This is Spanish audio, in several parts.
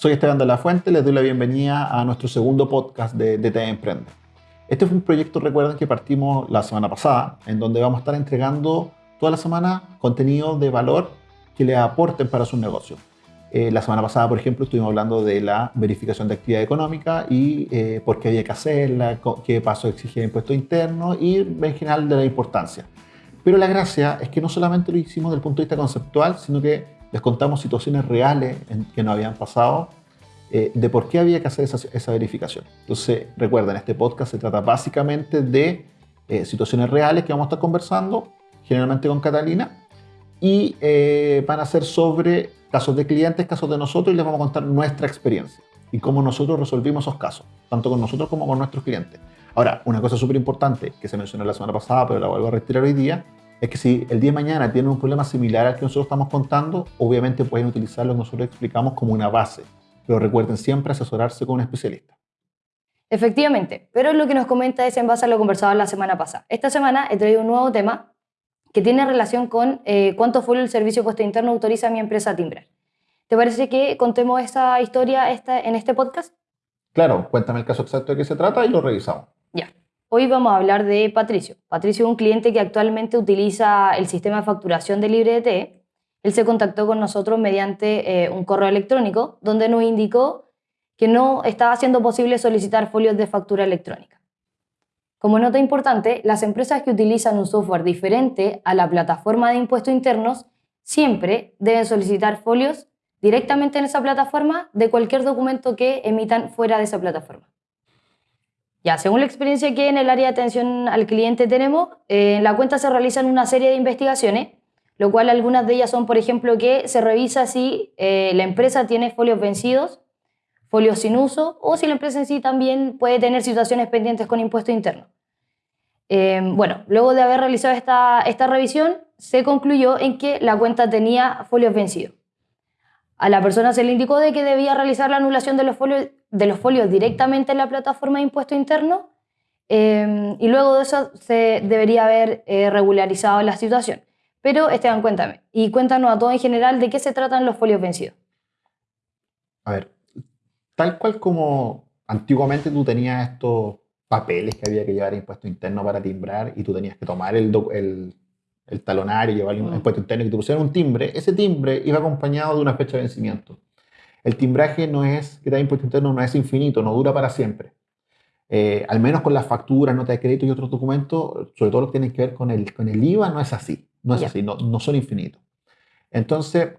Soy Esteban de la Fuente, les doy la bienvenida a nuestro segundo podcast de DT Emprende. Este fue un proyecto, recuerden, que partimos la semana pasada, en donde vamos a estar entregando toda la semana contenido de valor que le aporten para su negocio. Eh, la semana pasada, por ejemplo, estuvimos hablando de la verificación de actividad económica y eh, por qué había que hacerla, qué paso exigía el impuesto interno y en general de la importancia. Pero la gracia es que no solamente lo hicimos desde el punto de vista conceptual, sino que les contamos situaciones reales en, que nos habían pasado eh, de por qué había que hacer esa, esa, verificación. Entonces, recuerden, este podcast se trata básicamente de situaciones reales que vamos a estar conversando, generalmente con Catalina, y van a ser sobre casos de clientes, casos de nosotros y les vamos a contar nuestra experiencia y cómo nosotros resolvimos esos casos, tanto con nosotros como con nuestros clientes. Ahora, una cosa súper importante que se mencionó la semana pasada, pero la vuelvo a retirar hoy día, es que si el día de mañana tienen un problema similar al que nosotros estamos contando, obviamente pueden utilizar lo que nosotros explicamos como una base. Pero recuerden siempre asesorarse con un especialista. Efectivamente, pero lo que nos comenta es en base a lo conversado la semana pasada. Esta semana he traído un nuevo tema que tiene relación con eh, cuánto fue el servicio puesto interno autoriza a mi empresa a timbrar. ¿Te parece que contemos esta historia esta, en este podcast? Claro, cuéntame el caso exacto de qué se trata y lo revisamos. Hoy vamos a hablar de Patricio. Patricio es un cliente que actualmente utiliza el sistema de facturación de LibreDT. Él se contactó con nosotros mediante eh, un correo electrónico donde nos indicó que no estaba siendo posible solicitar folios de factura electrónica. Como nota importante, las empresas que utilizan un software diferente a la plataforma de impuestos internos siempre deben solicitar folios directamente en esa plataforma de cualquier documento que emitan fuera de esa plataforma. Ya, según la experiencia que en el área de atención al cliente tenemos, eh, en la cuenta se realizan una serie de investigaciones, lo cual algunas de ellas son, por ejemplo, que se revisa si eh, la empresa tiene folios vencidos folios sin uso o si la empresa en sí también puede tener situaciones pendientes con impuesto interno. Em, bueno, luego de haber realizado esta, esta revisión, se concluyó en que la cuenta tenía folios vencidos. A la persona se le indicó de que debía realizar la anulación de los folios, de los folios directamente en la plataforma de impuesto interno em, y luego de eso se debería haber eh, regularizado la situación. Pero Esteban, cuéntame y cuéntanos a todos en general de qué se tratan los folios vencidos. A ver, tal cual como antiguamente tú tenías estos papeles que había que llevar impuesto interno para timbrar y tú tenías que tomar el, el, el talonario llevar el mm. impuesto interno y que te pusieran un timbre, ese timbre iba acompañado de una fecha de vencimiento. El timbraje no es, que da impuesto interno no es infinito, no dura para siempre. Eh, al menos con las facturas, notas de crédito y otros documentos, sobre todo lo que tienen que ver con el, con el IVA, no es así, no es así, no, no son infinitos. Entonces,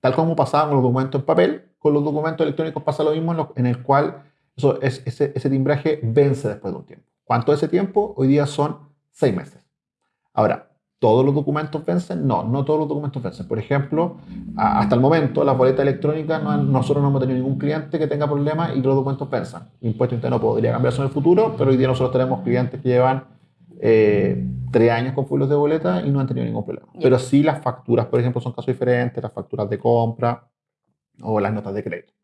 tal como pasaba con los documentos en papel, con los documentos electrónicos pasa lo mismo en, el cual eso, es, ese, ese, timbraje vence después de un tiempo. ¿Cuánto es ese tiempo? Hoy día son seis meses. Ahora, ¿todos los documentos vencen? No, no todos los documentos vencen. Por ejemplo, hasta el momento, la boleta electrónica, no, nosotros no hemos tenido ningún cliente que tenga problemas y que los documentos venzan. Impuesto interno podría cambiarse en el futuro, pero hoy día nosotros tenemos clientes que llevan eh, tres años con folios de boleta y no han tenido ningún problema. Pero sí las facturas, por ejemplo, son casos diferentes, las facturas de compra, o las notas de crédito.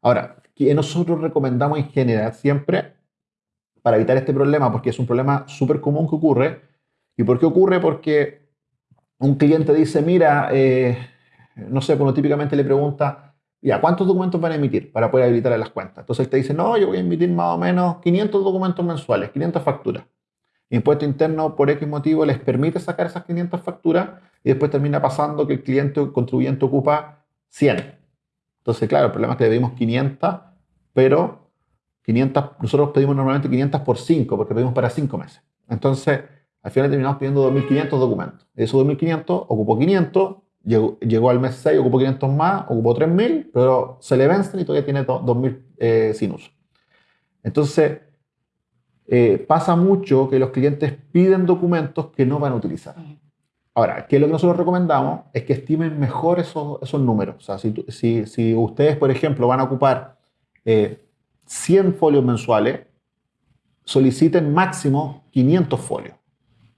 Ahora, ¿qué nosotros recomendamos en general siempre para evitar este problema? Porque es un problema súper común que ocurre. ¿Y por qué ocurre? Porque un cliente dice, mira, eh, no sé, bueno, típicamente le pregunta, ya, ¿cuántos documentos van a emitir para poder habilitar las cuentas? Entonces él te dice, no, yo voy a emitir más o menos 500 documentos mensuales, 500 facturas. Impuesto interno, por X motivo, les permite sacar esas 500 facturas y después termina pasando que el cliente o contribuyente ocupa 100. Entonces, claro, el problema es que le pedimos 500, pero 500, nosotros pedimos normalmente 500 por 5, porque pedimos para 5 meses. Entonces, al final terminamos pidiendo 2.500 documentos. De esos 2.500, ocupó 500, llegó, llegó, al mes 6, ocupó 500 más, ocupó 3.000, pero se le vencen y todavía tiene 2.000 eh, sin uso. Entonces, eh, pasa mucho que los clientes piden documentos que no van a utilizar. Ahora, ¿qué es lo que nosotros recomendamos? Es que estimen mejor esos, esos números. O sea, si, si, si, ustedes, por ejemplo, van a ocupar 100 eh, folios mensuales, soliciten máximo 500 folios,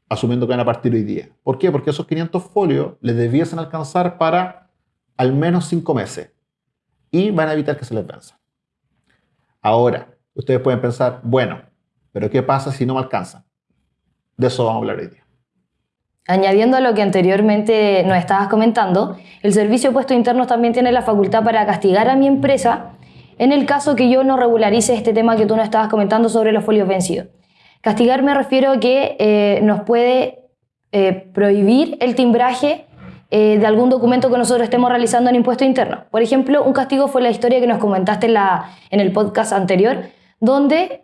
asumiendo que van a partir hoy día. ¿Por qué? Porque esos 500 folios les debiesen alcanzar para al menos 5 meses y van a evitar que se les venza. Ahora, ustedes pueden pensar, bueno, pero ¿qué pasa si no me alcanzan? De eso vamos a hablar hoy día. Añadiendo a lo que anteriormente nos estabas comentando, el Servicio de Puestos Internos también tiene la facultad para castigar a mi empresa en el caso que yo no regularice este tema que tú nos estabas comentando sobre los folios vencidos. Castigar me refiero a que eh, nos puede eh, prohibir el timbraje eh, de algún documento que nosotros estemos realizando en impuesto interno. Por ejemplo, un castigo fue la historia que nos comentaste en, el podcast anterior, donde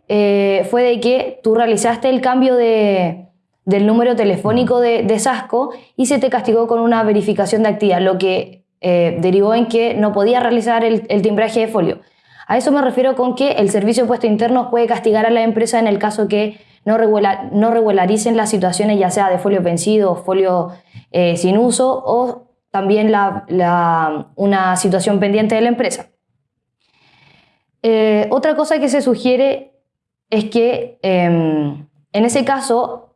fue de que tú realizaste el cambio de, del número telefónico de, Sasco y se te castigó con una verificación de actividad, lo que derivó en que no podías realizar el, timbraje de folio. A eso me refiero con que el Servicio de Puestos Internos puede castigar a la empresa en el caso que no, no regularicen las situaciones ya sea de folio vencido, folio eh, sin uso o también una situación pendiente de la empresa. Eh, otra cosa que se sugiere es que em, en ese caso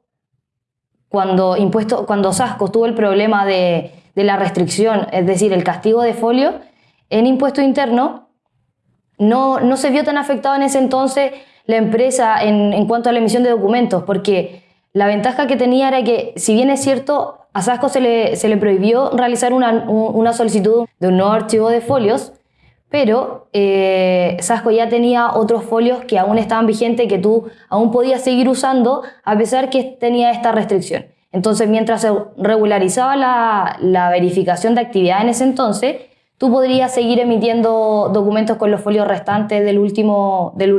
cuando, impuesto, cuando Sasco tuvo el problema de, la restricción, es decir, el castigo de folio, en impuesto interno no, no se vio tan afectado en ese entonces la empresa en, cuanto a la emisión de documentos, porque la ventaja que tenía era que, si bien es cierto, a Sasco se le, se le prohibió realizar una, una solicitud de un nuevo archivo de folios, pero eh, Sasco ya tenía otros folios que aún estaban vigentes que tú aún podías seguir usando a pesar que tenía esta restricción. Entonces, mientras se regularizaba la, verificación de actividad en ese entonces, tú podrías seguir emitiendo documentos con los folios restantes del último, del,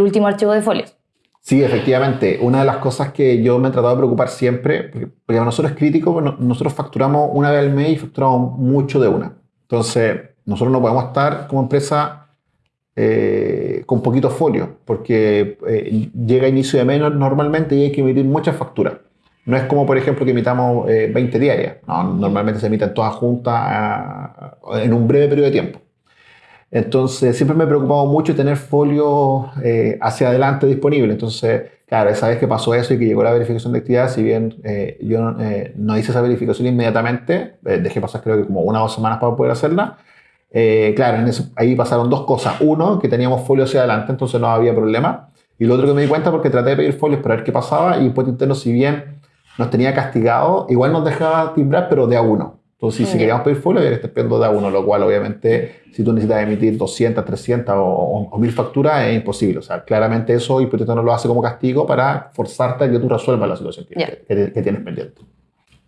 último archivo de folios. Sí, efectivamente. Una de las cosas que yo me he tratado de preocupar siempre, porque, para nosotros es crítico, nosotros facturamos una vez al mes y facturamos mucho de una. Entonces, nosotros no podemos estar como empresa eh, con poquito folio, porque eh, llega inicio de menos normalmente y hay que emitir muchas facturas. No es como, por ejemplo, que emitamos 20 eh, diarias. normalmente se emiten todas juntas ah, en un breve periodo de tiempo. Entonces, siempre me he preocupado mucho tener folio hacia adelante disponible. Entonces, claro, esa vez que pasó eso y que llegó la verificación de actividad, si bien yo no hice esa verificación inmediatamente, dejé pasar creo que como una o dos semanas para poder hacerla, eh, claro, ahí pasaron dos cosas. Uno, que teníamos folio hacia adelante, entonces no había problema. Y lo otro que me di cuenta porque traté de pedir folios para ver qué pasaba y Impuesto Interno, si bien nos tenía castigado, igual nos dejaba timbrar, pero de a uno. Entonces, si queríamos pedir folio, había que estar pidiendo de a uno, lo cual obviamente, si tú necesitas emitir 200, 300 o, 1000 facturas, es imposible. O sea, claramente eso Impuesto Interno lo hace como castigo para forzarte a que tú resuelvas la situación que tienes pendiente.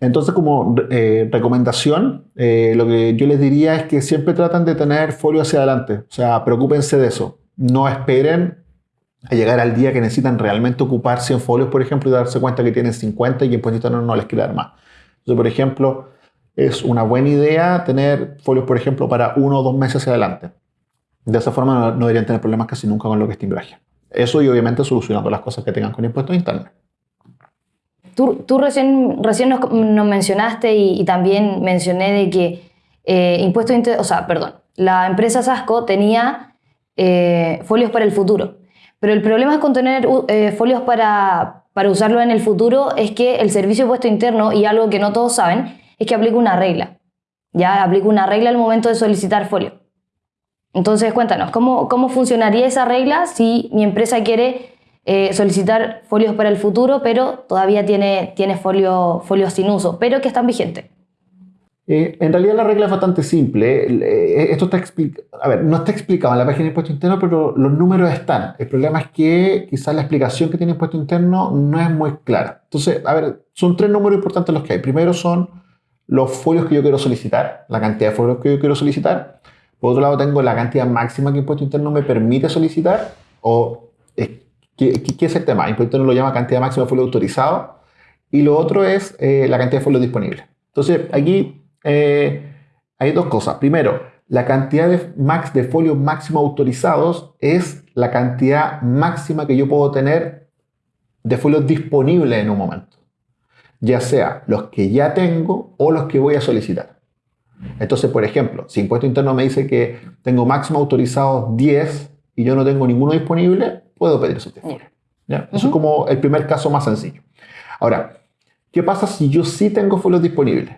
Entonces, como eh, recomendación, eh, lo que yo les diría es que siempre tratan de tener folio hacia adelante. O sea, preocúpense de eso. No esperen a llegar al día que necesitan realmente ocupar 100 folios, por ejemplo, y darse cuenta que tienen 50 y en Impuesto no, no les quiere dar más. Entonces, por ejemplo, es una buena idea tener folios, por ejemplo, para uno o dos meses hacia adelante. De esa forma no, deberían tener problemas casi nunca con lo que es timbraje. Eso y obviamente solucionando las cosas que tengan con impuestos internos. Tú, recién, recién nos, mencionaste y, también mencioné de que eh, impuestos, o sea, perdón, la empresa Sasco tenía eh, folios para el futuro. Pero el problema con tener eh, folios para, para usarlo en el futuro es que el servicio puesto interno, y algo que no todos saben, es que aplica una regla. Ya aplica una regla al momento de solicitar folio. Entonces, cuéntanos, ¿cómo, ¿cómo funcionaría esa regla si mi empresa quiere eh, solicitar folios para el futuro, pero todavía tiene, tiene folio, folios sin uso, pero que están vigentes. Eh, en realidad la regla es bastante simple. Eh, esto está a ver, no está explicado en la página de impuesto interno, pero los números están. El problema es que quizás la explicación que tiene impuesto interno no es muy clara. Entonces, a ver, son tres números importantes los que hay. Primero son los folios que yo quiero solicitar, la cantidad de folios que yo quiero solicitar. Por otro lado, tengo la cantidad máxima que impuesto interno me permite solicitar o ¿Qué, es el tema? Impuesto no lo llama cantidad máxima de folio autorizado y lo otro es eh, la cantidad de folio disponible. Entonces, aquí eh, hay dos cosas. Primero, la cantidad de, max, de folios máximo autorizados es la cantidad máxima que yo puedo tener de folios disponibles en un momento. Ya sea los que ya tengo o los que voy a solicitar. Entonces, por ejemplo, si impuesto interno me dice que tengo máximo autorizados 10 y yo no tengo ninguno disponible, puedo pedir esos folios. ¿ya? Eso es como el primer caso más sencillo. Ahora, ¿qué pasa si yo sí tengo folios disponibles?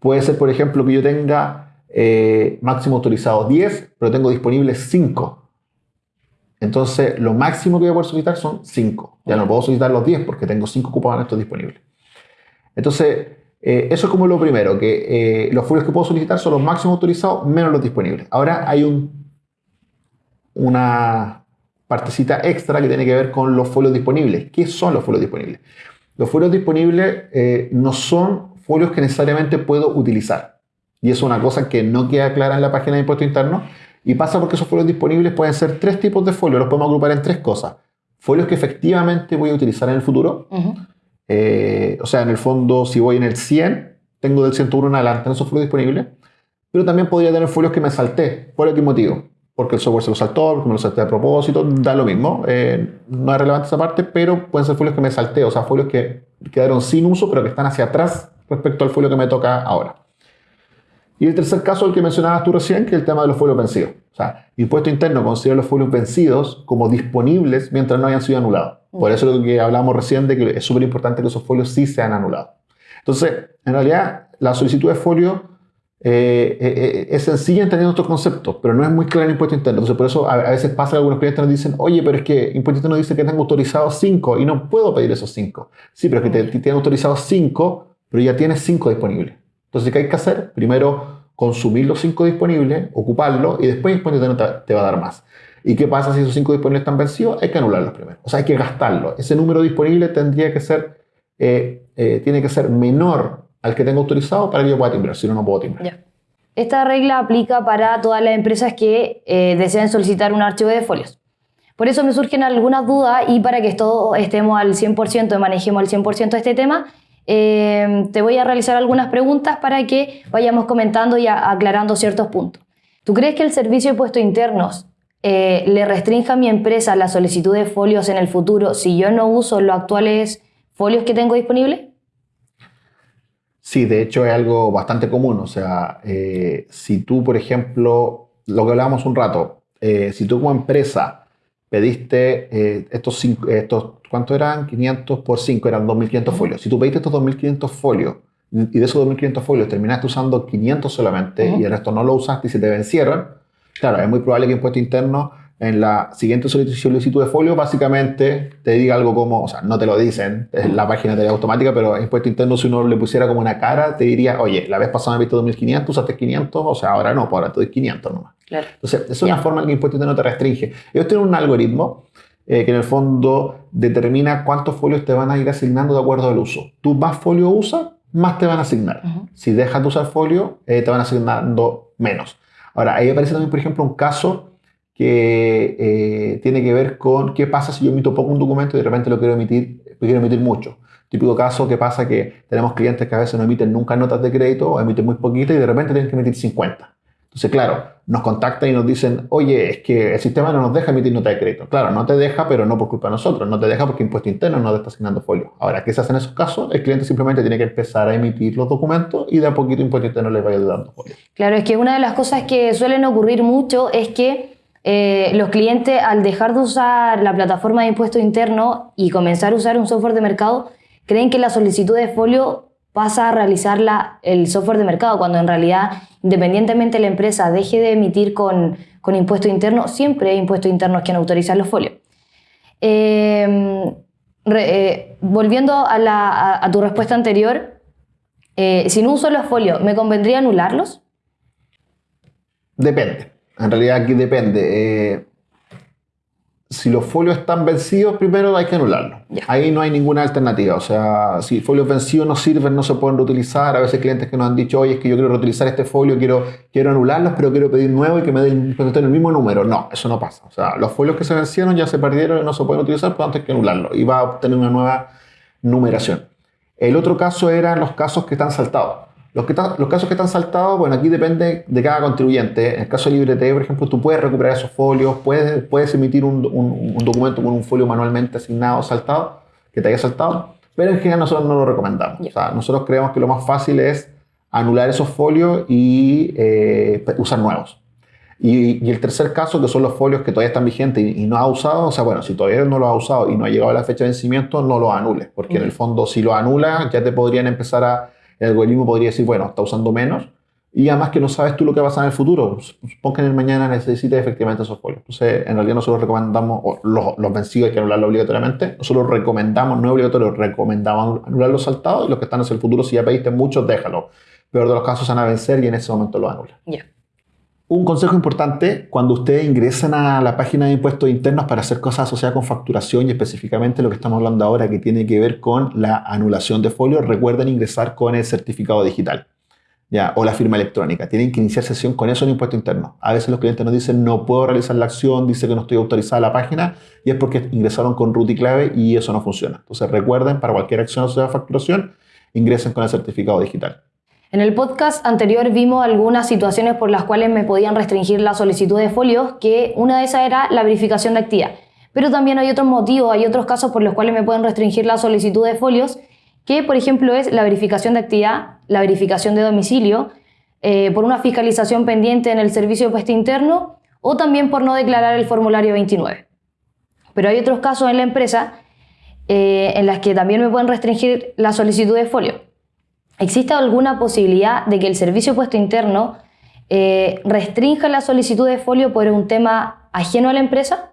Puede ser, por ejemplo, que yo tenga eh, máximo autorizado 10, pero tengo disponibles 5. Entonces, lo máximo que voy a poder solicitar son 5. Ya no puedo solicitar los 10 porque tengo 5 cupones estos disponibles. Entonces, eh, eso es como lo primero, que eh, los folios que puedo solicitar son los máximos autorizados menos los disponibles. Ahora hay un, una partecita extra que tiene que ver con los folios disponibles. ¿Qué son los folios disponibles? Los folios disponibles eh, no son folios que necesariamente puedo utilizar. Y es una cosa que no queda clara en la página de impuesto interno. Y pasa porque esos folios disponibles pueden ser tres tipos de folios. Los podemos agrupar en tres cosas. Folios que efectivamente voy a utilizar en el futuro. Eh, o sea, en el fondo, si voy en el 100, tengo del 101 en adelante en esos folios disponibles. Pero también podría tener folios que me salté. ¿Por qué motivo? Porque el software se lo saltó, porque me lo salté a propósito, da lo mismo. Eh, no es relevante esa parte, pero pueden ser folios que me salté, o sea, folios que quedaron sin uso, pero que están hacia atrás respecto al folio que me toca ahora. Y el tercer caso, el que mencionabas tú recién, que es el tema de los folios vencidos. O sea, impuesto interno considera los folios vencidos como disponibles mientras no hayan sido anulados. Por eso lo que hablamos recién de que es súper importante que esos folios sí sean anulados. Entonces, en realidad, la solicitud de folio eh, eh, es sencilla entendiendo estos conceptos, pero no es muy clara en impuesto interno. Entonces, por eso a, veces pasa que algunos clientes nos dicen, oye, pero es que impuesto interno dice que tengo autorizados 5 y no puedo pedir esos 5. Sí, pero es que te, te tienen autorizados 5, pero ya tienes 5 disponibles. Entonces, ¿qué hay que hacer? Primero, consumir los 5 disponibles, ocuparlos y después interno te va a dar más. ¿Y qué pasa si esos 5 disponibles están vencidos? Hay que anularlos primero. O sea, hay que gastarlos. Ese número disponible tendría que ser, eh, eh, tiene que ser menor al que tengo autorizado para que yo pueda timbrar, si no, no puedo timbrar. Esta regla aplica para todas las empresas que eh, deseen solicitar un archivo de folios. Por eso me surgen algunas dudas y para que todos estemos al 100% y manejemos al 100% este tema, te voy a realizar algunas preguntas para que vayamos comentando y aclarando ciertos puntos. ¿Tú crees que el servicio de puestos internos eh, le restrinja a mi empresa la solicitud de folios en el futuro si yo no uso los actuales folios que tengo disponibles? Sí, de hecho es algo bastante común. O sea, eh, si tú, por ejemplo, lo que hablábamos un rato, eh, si tú como empresa pediste estos, cinco, estos, ¿cuánto eran? 500 por 5, eran 2.500 folios. Si tú pediste estos 2.500 folios y de esos 2.500 folios terminaste usando 500 solamente y el resto no lo usaste y se te vencieron, Claro, es muy probable que Impuesto Interno en la siguiente solicitud de folio básicamente te diga algo como, o sea, no te lo dicen, es la página de automática, pero Impuesto Interno si uno le pusiera como una cara, te diría, oye, la vez pasada me visto 2.500, usaste 500, o sea, ahora no, pues ahora te doy 500 nomás. Claro. Entonces, es una forma en que Impuesto Interno te restringe. Ellos tienen un algoritmo eh, que en el fondo determina cuántos folios te van a ir asignando de acuerdo al uso. Tú más folio usas, más te van a asignar. Si dejas de usar folio, eh, te van asignando menos. Ahora, ahí aparece también, por ejemplo, un caso que eh, tiene que ver con qué pasa si yo emito poco un documento y de repente lo quiero emitir, quiero emitir mucho. Típico caso que pasa que tenemos clientes que a veces no emiten nunca notas de crédito o emiten muy poquito y de repente tienen que emitir 50. Entonces, claro, nos contactan y nos dicen, oye, es que el sistema no nos deja emitir nota de crédito. Claro, no te deja, pero no por culpa de nosotros, no te deja porque impuesto interno no te está asignando folio. Ahora, ¿qué se hace en esos casos? El cliente simplemente tiene que empezar a emitir los documentos y de a poquito impuesto interno le vaya dando folio. Claro, es que una de las cosas que suelen ocurrir mucho es que eh, los clientes, al dejar de usar la plataforma de impuesto interno y comenzar a usar un software de mercado, creen que la solicitud de folio pasa a realizarla el software de mercado, cuando en realidad, independientemente la empresa deje de emitir con, con impuesto interno, siempre hay impuestos internos quien autoriza los folios. Em, eh, volviendo a, tu respuesta anterior, eh, si no uso los folios, ¿me convendría anularlos? Depende. En realidad aquí depende. Eh, si los folios están vencidos, primero hay que anularlos. Ahí no hay ninguna alternativa. O sea, si folios vencidos no sirven, no se pueden reutilizar. A veces clientes que nos han dicho, oye, es que yo quiero reutilizar este folio, quiero, quiero anularlos, pero quiero pedir nuevo y que me den el mismo número. No, eso no pasa. O sea, los folios que se vencieron ya se perdieron y no se pueden utilizar, por tanto hay que anularlos. Y va a obtener una nueva numeración. El otro caso eran los casos que están saltados. Los, que los casos que están saltados, bueno, aquí depende de cada contribuyente. En el caso de LibreT, por ejemplo, tú puedes recuperar esos folios, puedes, puedes emitir un, un, documento con un folio manualmente asignado, saltado, que te haya saltado, pero en general nosotros no lo recomendamos. O sea, nosotros creemos que lo más fácil es anular esos folios y eh, usar nuevos. Y, el tercer caso, que son los folios que todavía están vigentes y, no ha usado, o sea, bueno, si todavía no lo ha usado y no ha llegado a la fecha de vencimiento, no lo anules, porque en el fondo si lo anula ya te podrían empezar a el algoritmo podría decir, bueno, está usando menos, y además que no sabes tú lo que va a pasar en el futuro. Supón que en el mañana necesites efectivamente esos folios. Entonces, en realidad nosotros recomendamos, o los, los vencidos hay que anularlos obligatoriamente, nosotros recomendamos, no es obligatorio, recomendamos anular los saltados y los que están hacia el futuro, si ya pediste muchos, déjalo. Peor de los casos van a vencer y en ese momento lo anulan. Ya. Un consejo importante, cuando ustedes ingresen a la página de impuestos internos para hacer cosas asociadas con facturación y específicamente lo que estamos hablando ahora que tiene que ver con la anulación de folios, recuerden ingresar con el certificado digital. ¿ya? o la firma electrónica. Tienen que iniciar sesión con eso en impuesto interno. A veces los clientes nos dicen no puedo realizar la acción, dice que no estoy autorizada a la página y es porque ingresaron con root y clave y eso no funciona. Entonces recuerden, para cualquier acción o sea facturación, ingresen con el certificado digital. En el podcast anterior vimos algunas situaciones por las cuales me podían restringir la solicitud de folios, que una de esas era la verificación de actividad. Pero también hay otros motivos, hay otros casos por los cuales me pueden restringir la solicitud de folios que por ejemplo es la verificación de actividad, la verificación de domicilio, eh, por una fiscalización pendiente en el servicio de puesto interno o también por no declarar el formulario 29. Pero hay otros casos en la empresa eh, en las que también me pueden restringir la solicitud de folio. ¿Existe alguna posibilidad de que el servicio puesto interno eh, restrinja la solicitud de folio por un tema ajeno a la empresa?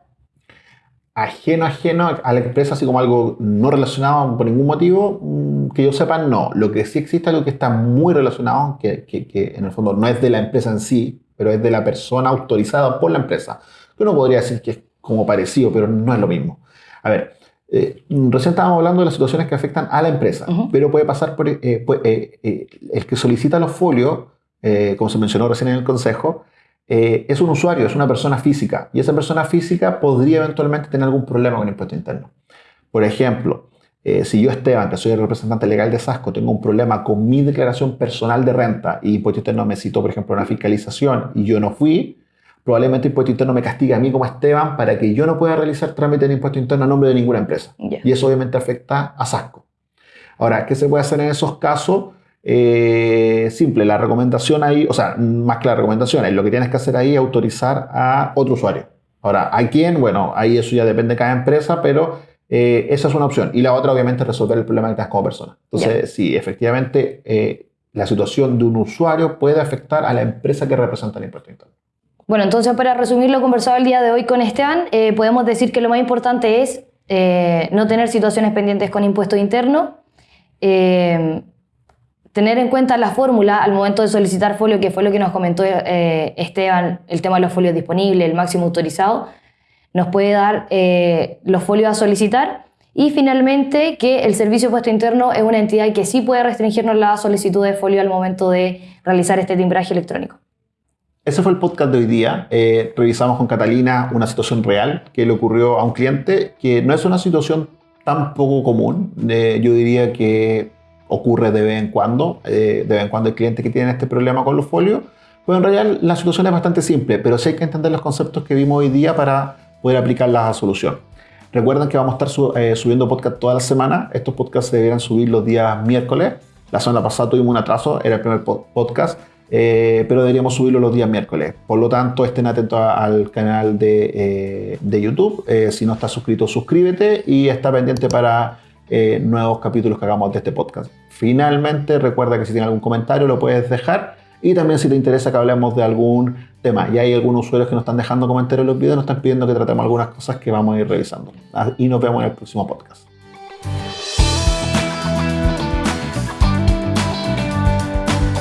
ajeno, ajeno a la empresa, así como algo no relacionado por ningún motivo, mm, que yo sepa, no. Lo que sí existe es algo que está muy relacionado, que, en el fondo no es de la empresa en sí, pero es de la persona autorizada por la empresa. Uno podría decir que es como parecido, pero no es lo mismo. A ver, eh, recién estábamos hablando de las situaciones que afectan a la empresa, pero puede pasar por eh, eh, el que solicita los folios, como se mencionó recién en el consejo, eh, es un usuario, es una persona física, y esa persona física podría eventualmente tener algún problema con el impuesto interno. Por ejemplo, eh, si yo, Esteban, que soy el representante legal de Sasco, tengo un problema con mi declaración personal de renta y impuesto interno me citó, por ejemplo, una fiscalización y yo no fui, probablemente el impuesto interno me castiga a mí como Esteban para que yo no pueda realizar trámite de impuesto interno a nombre de ninguna empresa. Y eso obviamente afecta a Sasco. Ahora, ¿qué se puede hacer en esos casos? Eh, simple, la recomendación ahí, o sea, más que la recomendación, es lo que tienes que hacer ahí es autorizar a otro usuario. Ahora, ¿a quién? Bueno, ahí eso ya depende de cada empresa, pero eh, esa es una opción. Y la otra, obviamente, es resolver el problema que tienes como persona. Entonces, sí, efectivamente, eh, la situación de un usuario puede afectar a la empresa que representa el impuesto interno. Bueno, entonces, para resumir lo conversado el día de hoy con Esteban, podemos decir que lo más importante es no tener situaciones pendientes con impuesto interno tener en cuenta la fórmula al momento de solicitar folio, que fue lo que nos comentó eh, Esteban, el tema de los folios disponibles, el máximo autorizado, nos puede dar eh, los folios a solicitar. Y finalmente, que el Servicio de Puesto Interno es una entidad que sí puede restringirnos la solicitud de folio al momento de realizar este timbraje electrónico. Ese fue el podcast de hoy día. Eh, revisamos con Catalina una situación real que le ocurrió a un cliente, que no es una situación tan poco común. yo diría que ocurre de vez en cuando, eh, de vez en cuando hay clientes que tienen este problema con los folios, pues en realidad la solución es bastante simple, pero sí hay que entender los conceptos que vimos hoy día para poder aplicar la solución. Recuerden que vamos a estar eh, subiendo podcast toda la semana. Estos podcasts se deberán subir los días miércoles. La semana pasada tuvimos un atraso, era el primer podcast, eh, pero deberíamos subirlo los días miércoles. Por lo tanto, estén atentos al canal de, de YouTube. si no estás suscrito, suscríbete y está pendiente para eh, nuevos capítulos que hagamos de este podcast. Finalmente, recuerda que si tienes algún comentario lo puedes dejar y también si te interesa que hablemos de algún tema. Y hay algunos usuarios que nos están dejando comentarios en los videos, nos están pidiendo que tratemos algunas cosas que vamos a ir revisando. Y nos vemos en el próximo podcast.